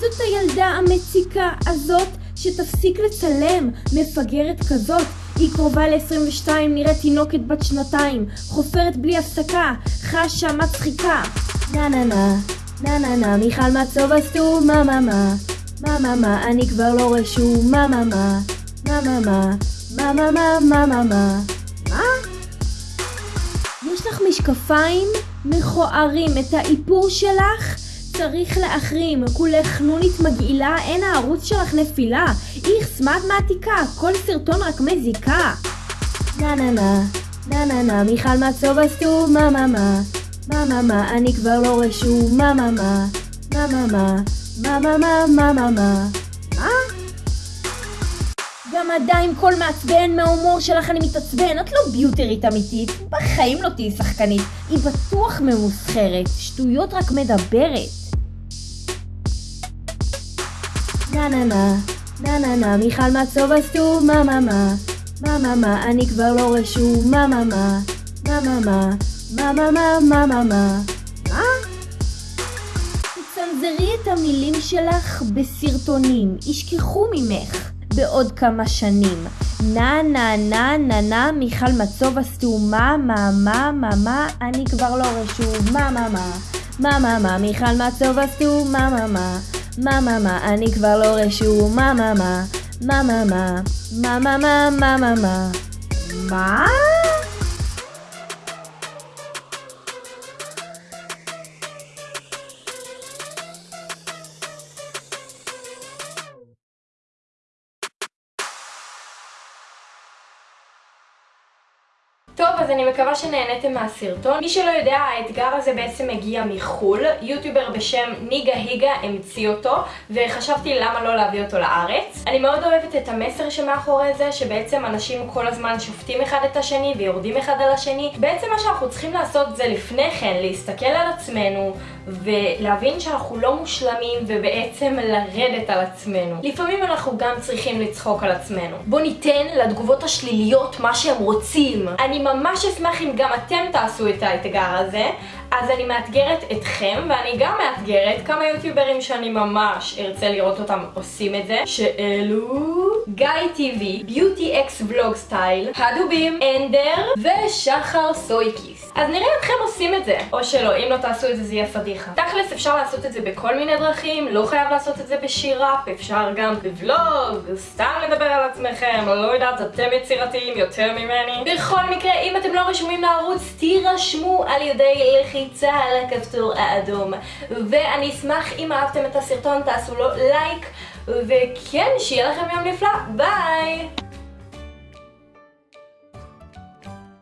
זאת הילדה המציקה הזאת שתפסיק לצלם, מפגרת כזאת. היא קרובה ל-22, נראית תינוקת בת שנתיים, חופרת בלי הפסקה, חשה מצחיקה. נה נה נה, נה נה נה, מיכל מצוב עשו מה מה מה, מה מה מה, אני כבר לא רשום, מה מה מה, מה מה מה, מה מה מה, מה מה מה. מה? יש לך משקפיים מכוערים, את האיפור שלך צריך להחרים, כולך נונית מגעילה, אין הערוץ שלך נפילה, איכס, מה את מעתיקה? כל סרטון רק מזיקה. נה נה נה, נה נה נה, מיכל מצוב עשו מה מה מה, מה מה מה, אני כבר לא רשום, מה מה מה, מה מה מה, מה מה מה, מה מה מה. מה? גם עדיין קול מעצבן מההומור שלך אני מתעצבן, את לא ביוטרית אמיתית, בחיים לא תהיי שחקנית, היא בטוח ממוסחרת, שטויות רק מדברת. נה נה נה, נה נה נה, מיכל מצוב עשו מה מה מה, מה מה מה, אני כבר לא רשום, מה מה מה, מה מה מה, מה מה מה, מה מה מה. מה? תצנזרי את המילים שלך בסרטונים, ישכחו ממך בעוד כמה שנים. נה נה נה נה נה מיכל מצוב עשו מה מה מה מה מה אני כבר לא רשום מה מה מה מה מה מה מיכל מצוב עשו מה מה מה מה מה, אני כבר לא רשום, מה מה מה, מה מה מה, מה מה מה, מה מה מה. מה? אז אני מקווה שנהניתם מהסרטון. מי שלא יודע, האתגר הזה בעצם מגיע מחו"ל. יוטיובר בשם ניגה היגה המציא אותו, וחשבתי למה לא להביא אותו לארץ. אני מאוד אוהבת את המסר שמאחורי זה, שבעצם אנשים כל הזמן שופטים אחד את השני ויורדים אחד על השני. בעצם מה שאנחנו צריכים לעשות זה לפני כן להסתכל על עצמנו, ולהבין שאנחנו לא מושלמים, ובעצם לרדת על עצמנו. לפעמים אנחנו גם צריכים לצחוק על עצמנו. בואו ניתן לתגובות השליליות מה שהם רוצים. אני ממש אשמח אם גם אתם תעשו את האתגר הזה. אז אני מאתגרת אתכם, ואני גם מאתגרת כמה יוטיוברים שאני ממש ארצה לראות אותם עושים את זה, שאלו גיא טיווי, ביוטי אקס ולוג סטייל, הדובים, אנדר ושחר סויקיס. אז נראה אתכם עושים את זה, או שלא, אם לא תעשו את זה זה יהיה פדיחה. תכלס אפשר לעשות את זה בכל מיני דרכים, לא חייב לעשות את זה בשיר ראפ, אפשר גם בוולוג, סתם לדבר על עצמכם, לא יודעת, אתם יצירתיים יותר ממני. בכל מקרה, אם אתם לא רשומים לערוץ, תירשמו על ידי לחיצה על הכפתור האדום. ואני אשמח אם אהבתם את הסרטון, תעשו לו לייק, וכן, שיהיה לכם יום נפלא, ביי!